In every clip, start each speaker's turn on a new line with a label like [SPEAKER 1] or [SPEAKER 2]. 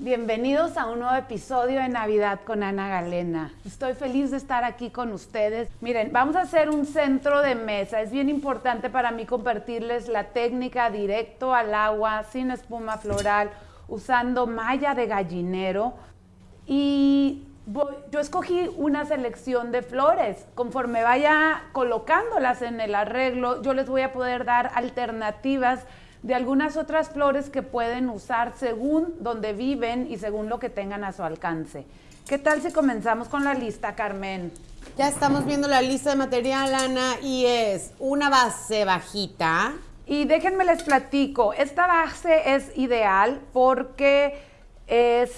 [SPEAKER 1] Bienvenidos a un nuevo episodio de Navidad con Ana Galena. Estoy feliz de estar aquí con ustedes. Miren, vamos a hacer un centro de mesa. Es bien importante para mí compartirles la técnica directo al agua, sin espuma floral, usando malla de gallinero. Y yo escogí una selección de flores. Conforme vaya colocándolas en el arreglo, yo les voy a poder dar alternativas de algunas otras flores que pueden usar según donde viven y según lo que tengan a su alcance. ¿Qué tal si comenzamos con la lista, Carmen?
[SPEAKER 2] Ya estamos viendo la lista de material, Ana, y es una base bajita.
[SPEAKER 1] Y déjenme les platico, esta base es ideal porque es,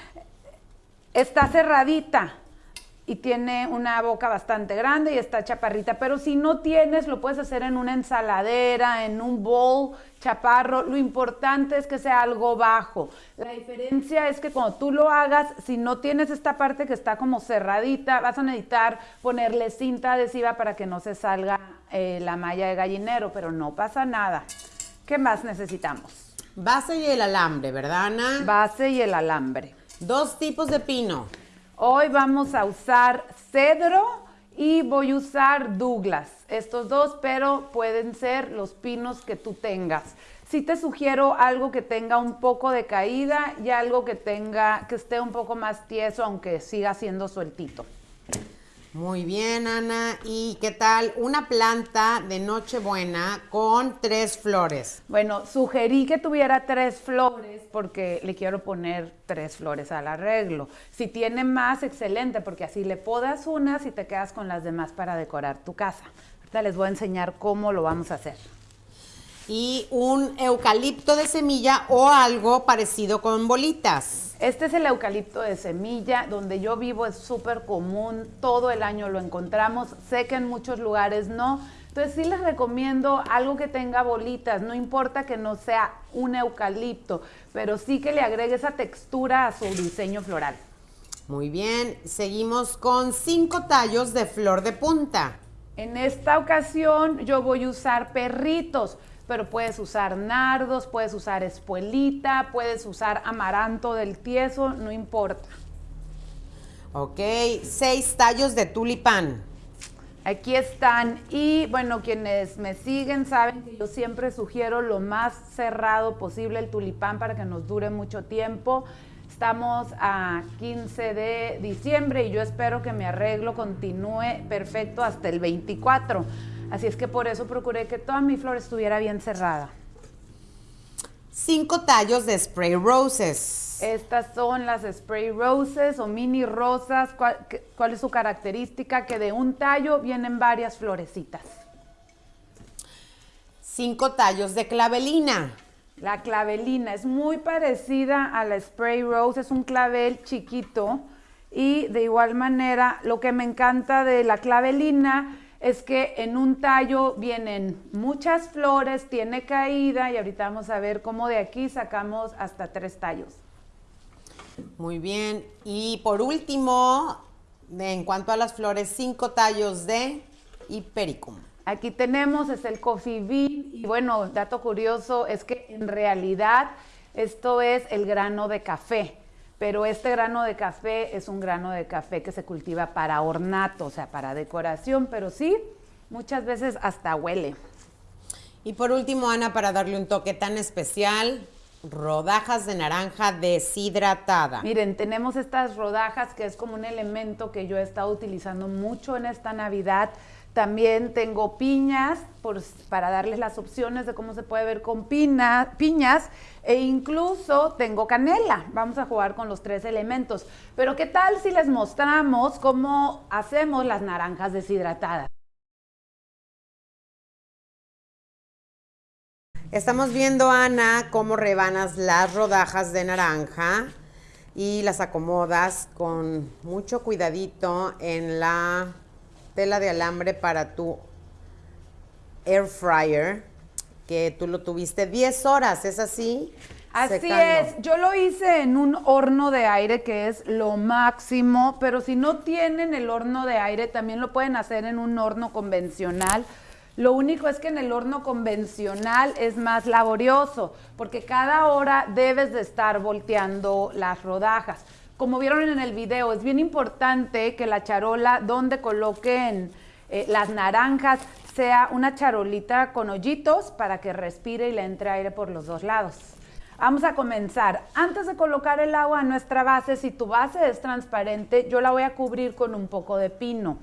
[SPEAKER 1] está cerradita y tiene una boca bastante grande y está chaparrita, pero si no tienes, lo puedes hacer en una ensaladera, en un bowl chaparro, lo importante es que sea algo bajo. La diferencia es que cuando tú lo hagas, si no tienes esta parte que está como cerradita, vas a necesitar ponerle cinta adhesiva para que no se salga eh, la malla de gallinero, pero no pasa nada. ¿Qué más necesitamos?
[SPEAKER 2] Base y el alambre, ¿verdad, Ana?
[SPEAKER 1] Base y el alambre.
[SPEAKER 2] Dos tipos de pino.
[SPEAKER 1] Hoy vamos a usar cedro y voy a usar Douglas. Estos dos, pero pueden ser los pinos que tú tengas. Sí te sugiero algo que tenga un poco de caída y algo que tenga que esté un poco más tieso, aunque siga siendo sueltito.
[SPEAKER 2] Muy bien, Ana. ¿Y qué tal una planta de Nochebuena con tres flores?
[SPEAKER 1] Bueno, sugerí que tuviera tres flores porque le quiero poner tres flores al arreglo. Si tiene más, excelente, porque así le podas unas y te quedas con las demás para decorar tu casa. Ahorita les voy a enseñar cómo lo vamos a hacer
[SPEAKER 2] y un eucalipto de semilla o algo parecido con bolitas.
[SPEAKER 1] Este es el eucalipto de semilla, donde yo vivo es súper común, todo el año lo encontramos, sé que en muchos lugares no, entonces sí les recomiendo algo que tenga bolitas, no importa que no sea un eucalipto, pero sí que le agregue esa textura a su diseño floral.
[SPEAKER 2] Muy bien, seguimos con cinco tallos de flor de punta.
[SPEAKER 1] En esta ocasión yo voy a usar perritos pero puedes usar nardos, puedes usar espuelita, puedes usar amaranto del tieso, no importa.
[SPEAKER 2] Ok, seis tallos de tulipán.
[SPEAKER 1] Aquí están y bueno, quienes me siguen saben que yo siempre sugiero lo más cerrado posible el tulipán para que nos dure mucho tiempo. Estamos a 15 de diciembre y yo espero que mi arreglo continúe perfecto hasta el 24. Así es que por eso procuré que toda mi flor estuviera bien cerrada.
[SPEAKER 2] Cinco tallos de spray roses.
[SPEAKER 1] Estas son las spray roses o mini rosas. ¿Cuál, ¿Cuál, es su característica? Que de un tallo vienen varias florecitas.
[SPEAKER 2] Cinco tallos de clavelina.
[SPEAKER 1] La clavelina es muy parecida a la spray rose, es un clavel chiquito y de igual manera lo que me encanta de la clavelina es que en un tallo vienen muchas flores, tiene caída y ahorita vamos a ver cómo de aquí sacamos hasta tres tallos.
[SPEAKER 2] Muy bien. Y por último, en cuanto a las flores, cinco tallos de hipericum.
[SPEAKER 1] Aquí tenemos, es el coffee bean y bueno, dato curioso es que en realidad esto es el grano de café pero este grano de café es un grano de café que se cultiva para ornato, o sea, para decoración, pero sí, muchas veces hasta huele.
[SPEAKER 2] Y por último, Ana, para darle un toque tan especial, rodajas de naranja deshidratada.
[SPEAKER 1] Miren, tenemos estas rodajas que es como un elemento que yo he estado utilizando mucho en esta Navidad. También tengo piñas para darles las opciones de cómo se puede ver con piñas e incluso tengo canela. Vamos a jugar con los tres elementos. Pero ¿qué tal si les mostramos cómo hacemos las naranjas deshidratadas?
[SPEAKER 2] Estamos viendo, Ana, cómo rebanas las rodajas de naranja y las acomodas con mucho cuidadito en la tela de alambre para tu air fryer, que tú lo tuviste 10 horas, ¿es así?
[SPEAKER 1] Así es, yo lo hice en un horno de aire que es lo máximo, pero si no tienen el horno de aire también lo pueden hacer en un horno convencional. Lo único es que en el horno convencional es más laborioso, porque cada hora debes de estar volteando las rodajas. Como vieron en el video, es bien importante que la charola donde coloquen eh, las naranjas sea una charolita con hoyitos para que respire y le entre aire por los dos lados. Vamos a comenzar. Antes de colocar el agua a nuestra base, si tu base es transparente, yo la voy a cubrir con un poco de pino.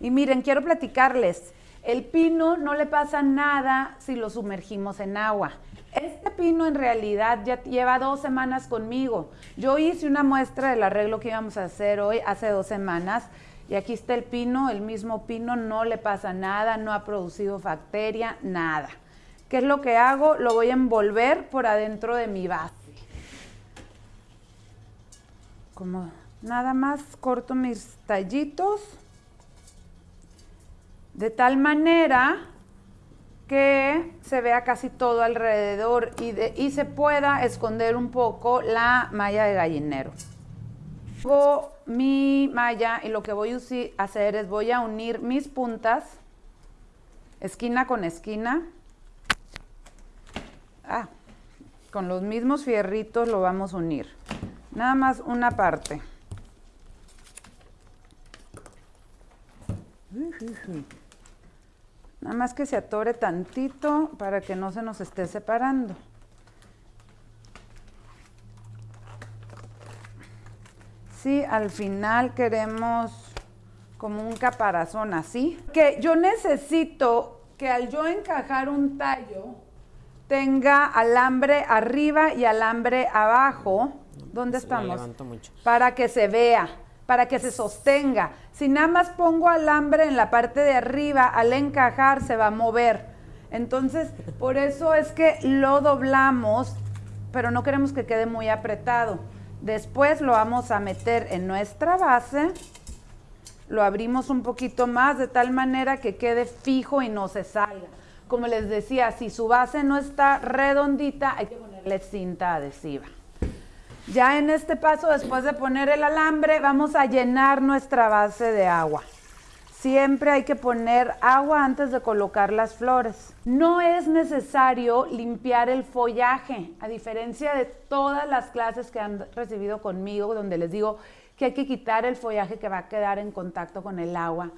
[SPEAKER 1] Y miren, quiero platicarles, el pino no le pasa nada si lo sumergimos en agua. Este pino en realidad ya lleva dos semanas conmigo. Yo hice una muestra del arreglo que íbamos a hacer hoy hace dos semanas y aquí está el pino, el mismo pino, no le pasa nada, no ha producido bacteria, nada. ¿Qué es lo que hago? Lo voy a envolver por adentro de mi base. Como nada más corto mis tallitos de tal manera que se vea casi todo alrededor y, se pueda esconder un poco la malla de gallinero. Hago mi malla y lo que voy a hacer es voy a unir mis puntas, esquina con esquina. Ah, con los mismos fierritos lo vamos a unir. Nada más una parte. Nada más que se atore tantito para que no se nos esté separando. Si al final queremos como un caparazón así, que yo necesito que al yo encajar un tallo tenga alambre arriba y alambre abajo. ¿Dónde estamos? Para que se vea para que se sostenga. Si nada más pongo alambre en la parte de arriba, al encajar se va a mover. Entonces, por eso es que lo doblamos, pero no queremos que quede muy apretado. Después lo vamos a meter en nuestra base, lo abrimos un poquito más de tal manera que quede fijo y no se salga. Como les decía, si su base no está redondita, hay que ponerle cinta adhesiva. Ya en este paso, después de poner el alambre, vamos a llenar nuestra base de agua. Siempre hay que poner agua antes de colocar las flores. No es necesario limpiar el follaje, a diferencia de todas las clases que han recibido conmigo, donde les digo que hay que quitar el follaje que va a quedar en contacto con el agua.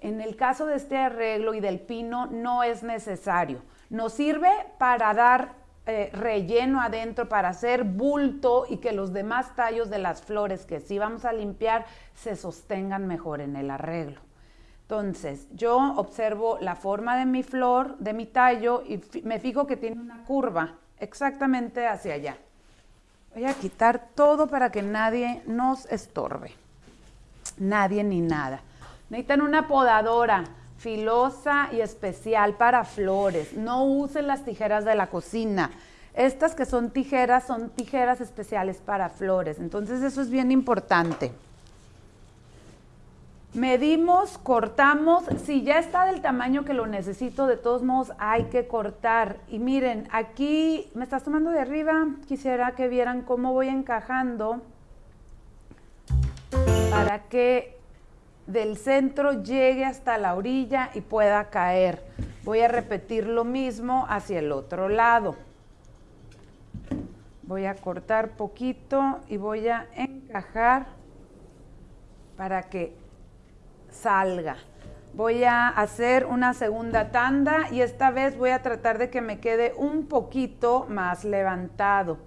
[SPEAKER 1] En el caso de este arreglo y del pino no es necesario. Nos sirve para dar eh, relleno adentro para hacer bulto y que los demás tallos de las flores que sí vamos a limpiar se sostengan mejor en el arreglo. Entonces, yo observo la forma de mi flor, de mi tallo, y me fijo que tiene una curva exactamente hacia allá. Voy a quitar todo para que nadie nos estorbe. Nadie ni nada. Necesitan una podadora filosa y especial para flores. No usen las tijeras de la cocina. Estas que son tijeras son tijeras especiales para flores. Entonces eso es bien importante. Medimos, cortamos. Si ya está del tamaño que lo necesito, de todos modos hay que cortar. Y miren, aquí me estás tomando de arriba. Quisiera que vieran cómo voy encajando para que del centro llegue hasta la orilla y pueda caer. Voy a repetir lo mismo hacia el otro lado. Voy a cortar poquito y voy a encajar para que salga. Voy a hacer una segunda tanda y esta vez voy a tratar de que me quede un poquito más levantado.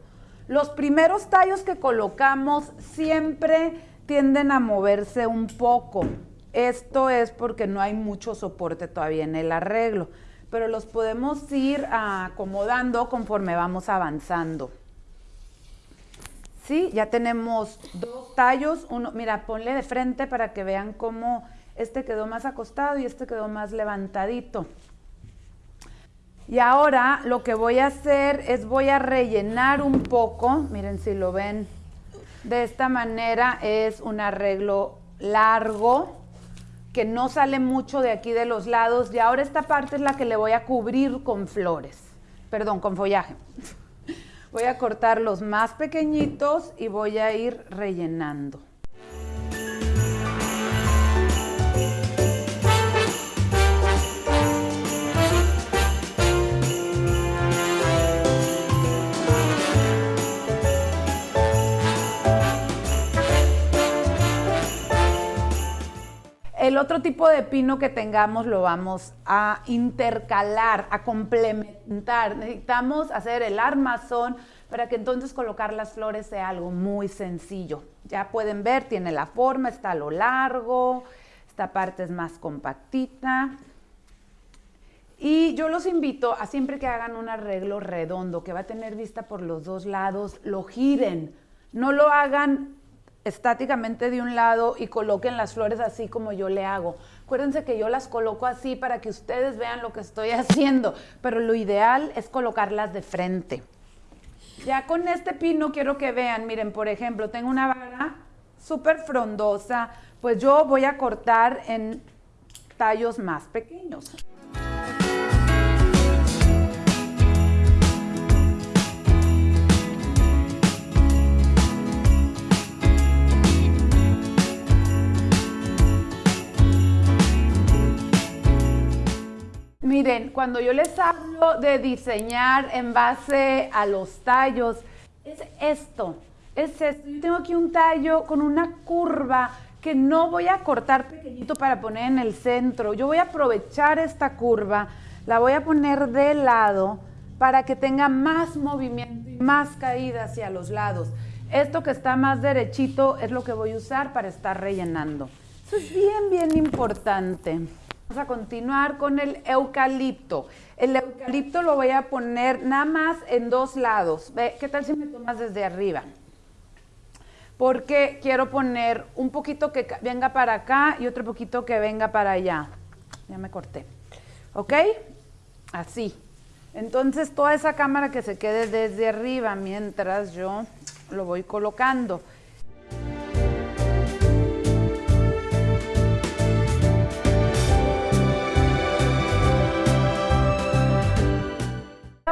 [SPEAKER 1] Los primeros tallos que colocamos siempre tienden a moverse un poco. Esto es porque no hay mucho soporte todavía en el arreglo, pero los podemos ir acomodando conforme vamos avanzando. Sí, ya tenemos dos tallos, uno, mira, ponle de frente para que vean cómo este quedó más acostado y este quedó más levantadito. Y ahora lo que voy a hacer es voy a rellenar un poco, miren si lo ven de esta manera es un arreglo largo que no sale mucho de aquí de los lados y ahora esta parte es la que le voy a cubrir con flores, perdón, con follaje. Voy a cortar los más pequeñitos y voy a ir rellenando. El otro tipo de pino que tengamos lo vamos a intercalar, a complementar. Necesitamos hacer el armazón para que entonces colocar las flores sea algo muy sencillo. Ya pueden ver, tiene la forma, está a lo largo, esta parte es más compactita. Y yo los invito a siempre que hagan un arreglo redondo, que va a tener vista por los dos lados, lo giren. No lo hagan estáticamente de un lado y coloquen las flores así como yo le hago. Acuérdense que yo las coloco así para que ustedes vean lo que estoy haciendo, pero lo ideal es colocarlas de frente. Ya con este pino quiero que vean, miren, por ejemplo, tengo una vara súper frondosa, pues yo voy a cortar en tallos más pequeños. Miren, cuando yo les hablo de diseñar en base a los tallos, es esto, es esto. Yo tengo aquí un tallo con una curva que no voy a cortar pequeñito para poner en el centro. Yo voy a aprovechar esta curva, la voy a poner de lado para que tenga más movimiento y más caída hacia los lados. Esto que está más derechito es lo que voy a usar para estar rellenando. Eso es bien, bien importante. Vamos a continuar con el eucalipto. El eucalipto lo voy a poner nada más en dos lados. ¿Qué tal si me tomas desde arriba? Porque quiero poner un poquito que venga para acá y otro poquito que venga para allá. Ya me corté. ¿Ok? Así. Entonces toda esa cámara que se quede desde arriba mientras yo lo voy colocando.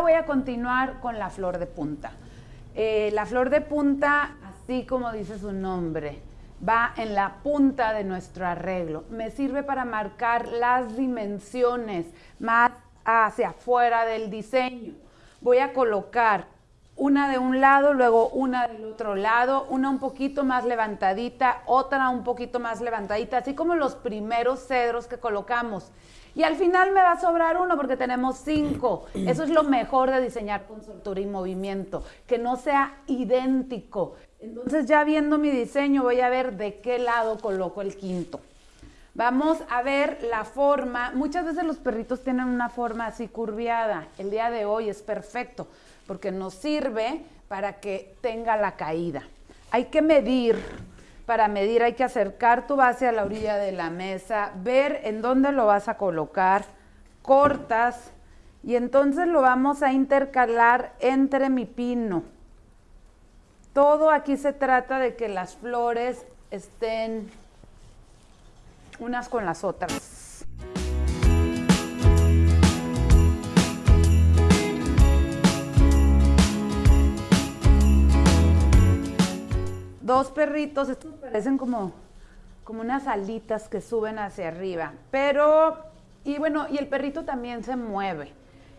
[SPEAKER 1] Voy a continuar con la flor de punta. Eh, la flor de punta, así como dice su nombre, va en la punta de nuestro arreglo. Me sirve para marcar las dimensiones más hacia afuera del diseño. Voy a colocar una de un lado, luego una del otro lado, una un poquito más levantadita, otra un poquito más levantadita, así como los primeros cedros que colocamos. Y al final me va a sobrar uno porque tenemos cinco. Eso es lo mejor de diseñar con soltura y movimiento, que no sea idéntico. Entonces ya viendo mi diseño voy a ver de qué lado coloco el quinto. Vamos a ver la forma. Muchas veces los perritos tienen una forma así curviada. El día de hoy es perfecto porque nos sirve para que tenga la caída. Hay que medir para medir hay que acercar tu base a la orilla de la mesa, ver en dónde lo vas a colocar, cortas y entonces lo vamos a intercalar entre mi pino. Todo aquí se trata de que las flores estén unas con las otras. Dos perritos, estos parecen como, como unas alitas que suben hacia arriba, pero, y bueno, y el perrito también se mueve.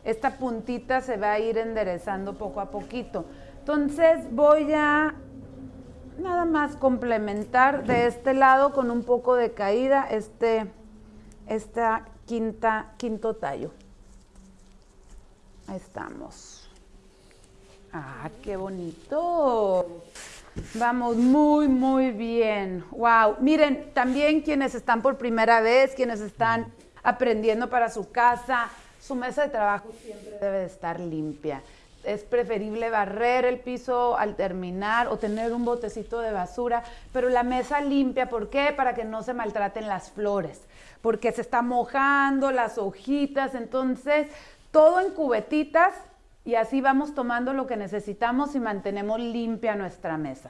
[SPEAKER 1] Esta puntita se va a ir enderezando poco a poquito. Entonces voy a nada más complementar de este lado con un poco de caída este, esta quinta, quinto tallo. Ahí estamos. ¡Ah, qué bonito! Vamos muy, muy bien. Wow. Miren, también quienes están por primera vez, quienes están aprendiendo para su casa, su mesa de trabajo siempre debe de estar limpia. Es preferible barrer el piso al terminar o tener un botecito de basura, pero la mesa limpia, ¿por qué? Para que no se maltraten las flores, porque se está mojando las hojitas, entonces todo en cubetitas y así vamos tomando lo que necesitamos y mantenemos limpia nuestra mesa.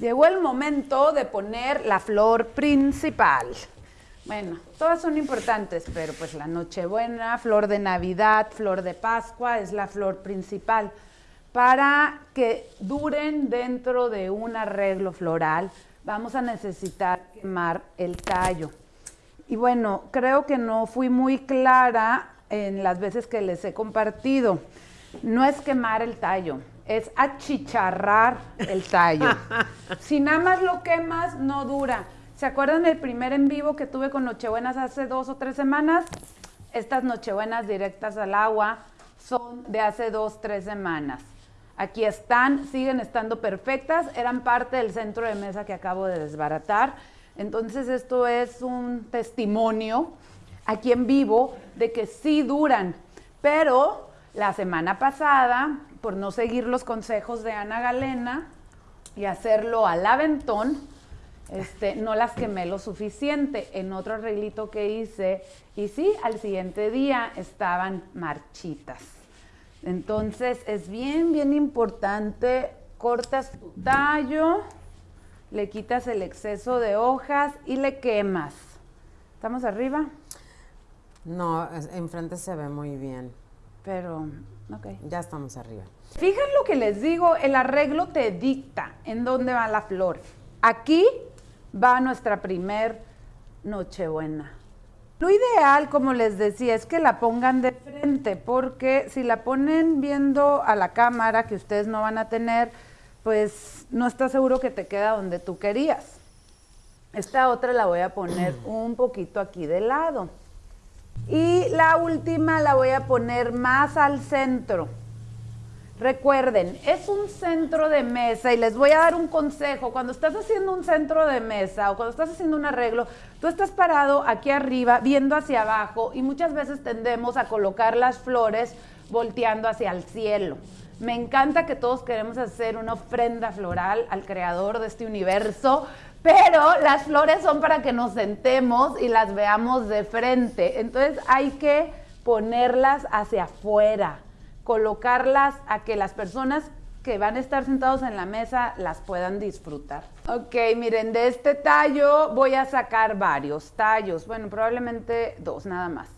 [SPEAKER 1] Llegó el momento de poner la flor principal. Bueno, todas son importantes, pero pues la Nochebuena, flor de Navidad, flor de Pascua es la flor principal. Para que duren dentro de un arreglo floral, vamos a necesitar quemar el tallo. Y bueno, creo que no fui muy clara en las veces que les he compartido no es quemar el tallo, es achicharrar el tallo. si nada más lo quemas, no dura. ¿Se acuerdan del primer en vivo que tuve con Nochebuenas hace dos o tres semanas? Estas Nochebuenas directas al agua son de hace dos, tres semanas. Aquí están, siguen estando perfectas, eran parte del centro de mesa que acabo de desbaratar. Entonces esto es un testimonio aquí en vivo de que sí duran, pero la semana pasada, por no seguir los consejos de Ana Galena y hacerlo al aventón, este, no las quemé lo suficiente. En otro arreglito que hice, y sí, al siguiente día estaban marchitas. Entonces es bien, bien importante, cortas tu tallo, le quitas el exceso de hojas y le quemas. ¿Estamos arriba?
[SPEAKER 2] No, enfrente se ve muy bien.
[SPEAKER 1] Pero, ok.
[SPEAKER 2] Ya estamos arriba.
[SPEAKER 1] Fíjense lo que les digo, el arreglo te dicta en dónde va la flor. Aquí va nuestra primer Nochebuena. Lo ideal, como les decía, es que la pongan de frente, porque si la ponen viendo a la cámara, que ustedes no van a tener, pues no está seguro que te queda donde tú querías. Esta otra la voy a poner un poquito aquí de lado. Y la última la voy a poner más al centro. Recuerden, es un centro de mesa y les voy a dar un consejo. Cuando estás haciendo un centro de mesa o cuando estás haciendo un arreglo, tú estás parado aquí arriba viendo hacia abajo y muchas veces tendemos a colocar las flores volteando hacia el cielo. Me encanta que todos queremos hacer una ofrenda floral al creador de este universo, pero las flores son para que nos sentemos y las veamos de frente. Entonces hay que ponerlas hacia afuera colocarlas a que las personas que van a estar sentados en la mesa las puedan disfrutar. Ok, miren, de este tallo voy a sacar varios tallos, bueno, probablemente dos nada más.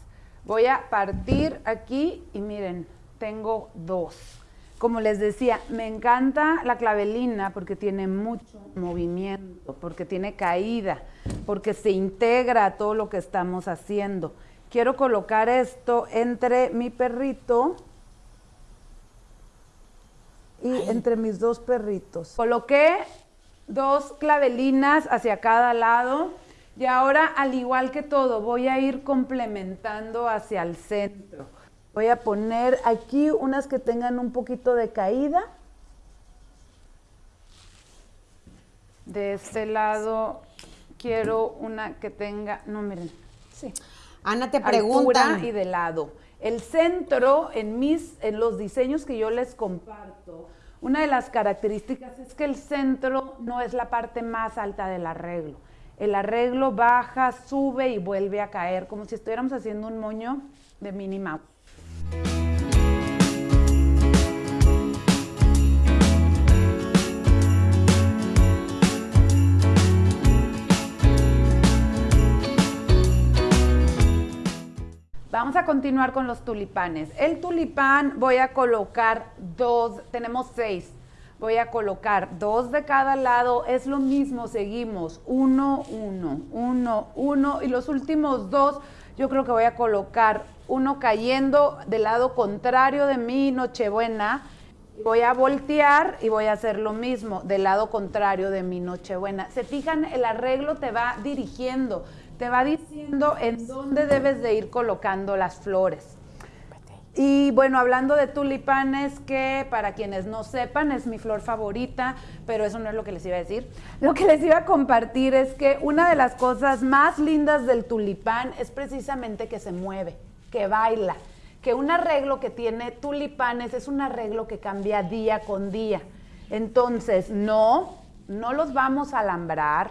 [SPEAKER 1] Voy a partir aquí y miren, tengo dos. Como les decía, me encanta la clavelina porque tiene mucho movimiento, porque tiene caída, porque se integra a todo lo que estamos haciendo. Quiero colocar esto entre mi perrito y entre mis dos perritos. Coloqué dos clavelinas hacia cada lado y ahora al igual que todo voy a ir complementando hacia el centro. Voy a poner aquí unas que tengan un poquito de caída. De este lado quiero una que tenga, no miren, sí.
[SPEAKER 2] Ana te pregunta
[SPEAKER 1] y de lado. El centro, en, mis, en los diseños que yo les comparto, una de las características es que el centro no es la parte más alta del arreglo. El arreglo baja, sube y vuelve a caer, como si estuviéramos haciendo un moño de Minnie Vamos a continuar con los tulipanes. El tulipán voy a colocar dos, tenemos seis. Voy a colocar dos de cada lado, es lo mismo, seguimos, uno, uno, uno, uno, y los últimos dos yo creo que voy a colocar uno cayendo del lado contrario de mi Nochebuena, voy a voltear y voy a hacer lo mismo del lado contrario de mi Nochebuena. Se fijan, el arreglo te va dirigiendo te va diciendo en dónde debes de ir colocando las flores. Y bueno, hablando de tulipanes, que para quienes no sepan es mi flor favorita, pero eso no es lo que les iba a decir. Lo que les iba a compartir es que una de las cosas más lindas del tulipán es precisamente que se mueve, que baila, que un arreglo que tiene tulipanes es un arreglo que cambia día con día. Entonces, no, no los vamos a alambrar,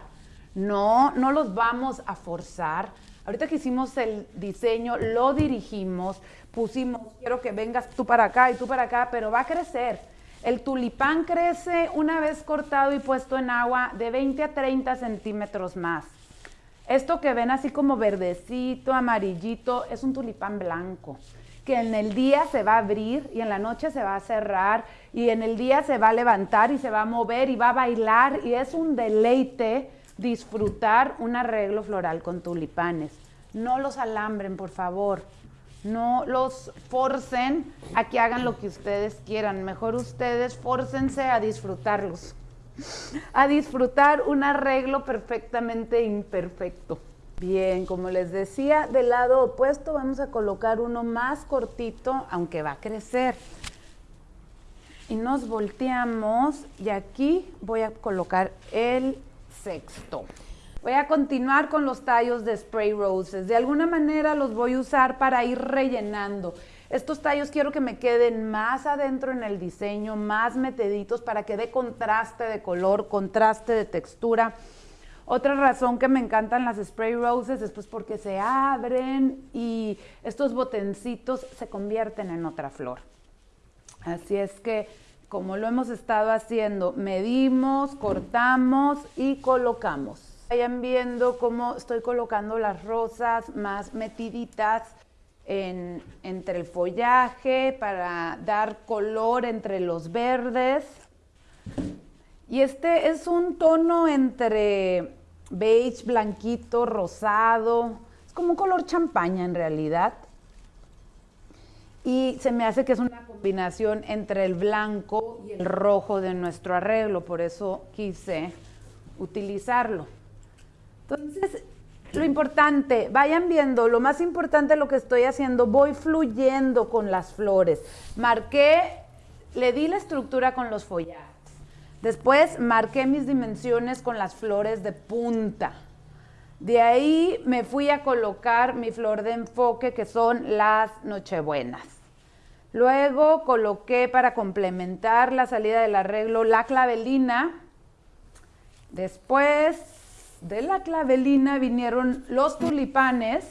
[SPEAKER 1] no, no los vamos a forzar. Ahorita que hicimos el diseño, lo dirigimos, pusimos, quiero que vengas tú para acá y tú para acá, pero va a crecer. El tulipán crece una vez cortado y puesto en agua de 20 a 30 centímetros más. Esto que ven así como verdecito, amarillito, es un tulipán blanco, que en el día se va a abrir y en la noche se va a cerrar y en el día se va a levantar y se va a mover y va a bailar y es un deleite disfrutar un arreglo floral con tulipanes. No los alambren, por favor. No los forcen a que hagan lo que ustedes quieran. Mejor ustedes fórcense a disfrutarlos. a disfrutar un arreglo perfectamente imperfecto. Bien, como les decía, del lado opuesto vamos a colocar uno más cortito, aunque va a crecer. Y nos volteamos y aquí voy a colocar el sexto. Voy a continuar con los tallos de spray roses. De alguna manera los voy a usar para ir rellenando. Estos tallos quiero que me queden más adentro en el diseño, más meteditos para que dé contraste de color, contraste de textura. Otra razón que me encantan las spray roses es pues porque se abren y estos botencitos se convierten en otra flor. Así es que como lo hemos estado haciendo, medimos, cortamos y colocamos. Vayan viendo cómo estoy colocando las rosas más metiditas entre el follaje para dar color entre los verdes. Y este es un tono entre beige, blanquito, rosado. Es como un color champaña en realidad. Y se me hace que es una combinación entre el blanco y el rojo de nuestro arreglo, por eso quise utilizarlo. Entonces, lo importante, vayan viendo, lo más importante lo que estoy haciendo, voy fluyendo con las flores. Marqué, le di la estructura con los follajes. Después marqué mis dimensiones con las flores de punta. De ahí me fui a colocar mi flor de enfoque, que son las nochebuenas. Luego coloqué para complementar la salida del arreglo la clavelina. Después de la clavelina vinieron los tulipanes,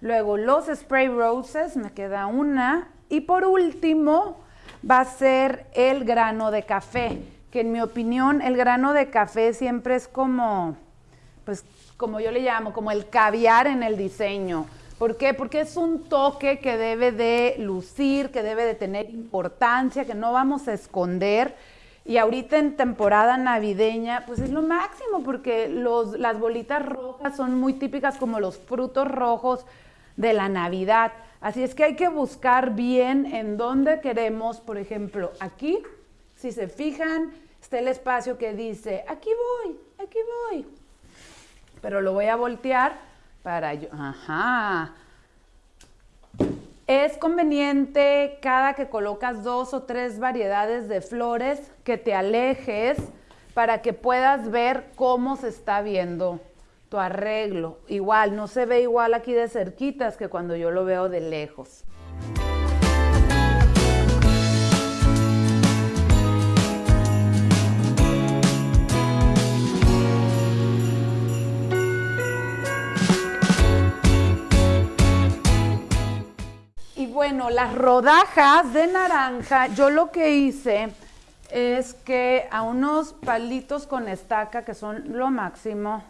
[SPEAKER 1] luego los spray roses, me queda una, y por último va a ser el grano de café, que en mi opinión el grano de café siempre es como, pues como yo le llamo, como el caviar en el diseño. ¿Por qué? Porque es un toque que debe de lucir, que debe de tener importancia, que no vamos a esconder y ahorita en temporada navideña, pues es lo máximo, porque los, las bolitas rojas son muy típicas como los frutos rojos de la Navidad. Así es que hay que buscar bien en dónde queremos, por ejemplo, aquí, si se fijan, está el espacio que dice, aquí voy, aquí voy. Pero lo voy a voltear para yo, ajá, es conveniente cada que colocas dos o tres variedades de flores que te alejes para que puedas ver cómo se está viendo tu arreglo. Igual, no se ve igual aquí de cerquitas que cuando yo lo veo de lejos. Bueno, las rodajas de naranja, yo lo que hice es que a unos palitos con estaca, que son lo máximo,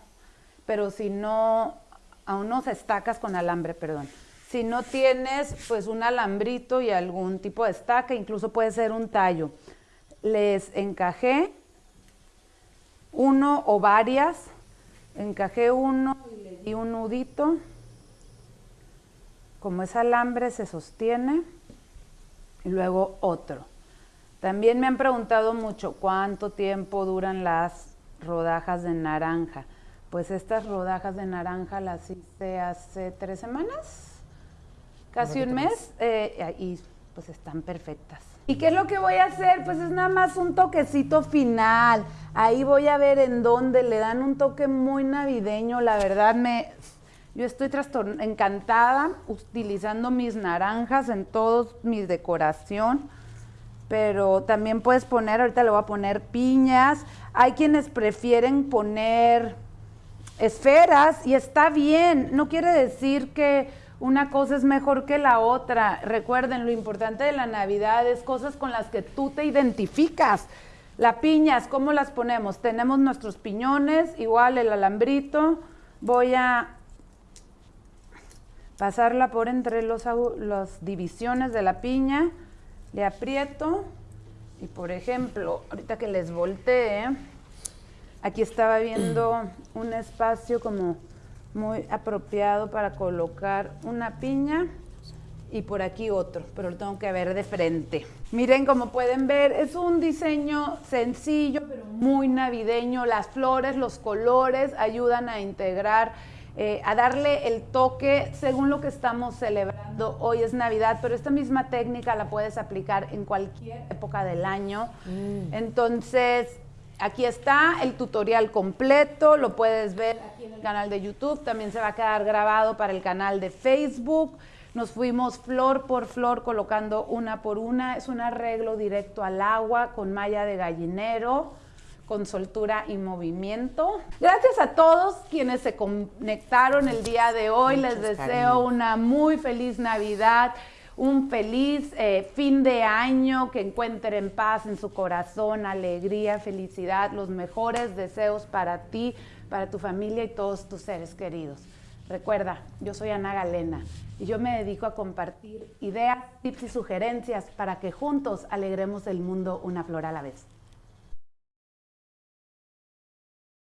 [SPEAKER 1] pero si no, a unos estacas con alambre, perdón. Si no tienes, pues un alambrito y algún tipo de estaca, incluso puede ser un tallo. Les encajé uno o varias, encajé uno y le di un nudito como es alambre, se sostiene y luego otro. También me han preguntado mucho cuánto tiempo duran las rodajas de naranja. Pues estas rodajas de naranja las hice hace tres semanas, casi un mes, eh, y pues están perfectas. ¿Y qué es lo que voy a hacer? Pues es nada más un toquecito final. Ahí voy a ver en dónde le dan un toque muy navideño. La verdad me yo estoy encantada utilizando mis naranjas en toda mi decoración, pero también puedes poner, ahorita le voy a poner piñas. Hay quienes prefieren poner esferas y está bien, no quiere decir que una cosa es mejor que la otra. Recuerden, lo importante de la Navidad es cosas con las que tú te identificas. La piñas, ¿cómo las ponemos? Tenemos nuestros piñones, igual el alambrito. Voy a pasarla por entre los, las divisiones de la piña, le aprieto y por ejemplo, ahorita que les voltee, aquí estaba viendo un espacio como muy apropiado para colocar una piña y por aquí otro, pero lo tengo que ver de frente. Miren, como pueden ver, es un diseño sencillo, pero muy navideño. Las flores, los colores ayudan a integrar, eh, a darle el toque según lo que estamos celebrando. Hoy es Navidad, pero esta misma técnica la puedes aplicar en cualquier época del año. Mm. Entonces, aquí está el tutorial completo, lo puedes ver aquí en el canal de YouTube, también se va a quedar grabado para el canal de Facebook. Nos fuimos flor por flor colocando una por una. Es un arreglo directo al agua con malla de gallinero con soltura y movimiento. Gracias a todos quienes se conectaron el día de hoy. Les deseo una muy feliz Navidad, un feliz eh, fin de año, que encuentren paz en su corazón, alegría, felicidad, los mejores deseos para ti, para tu familia y todos tus seres queridos. Recuerda, yo soy Ana Galena y yo me dedico a compartir ideas, tips y sugerencias para que juntos alegremos el mundo una flor a la vez.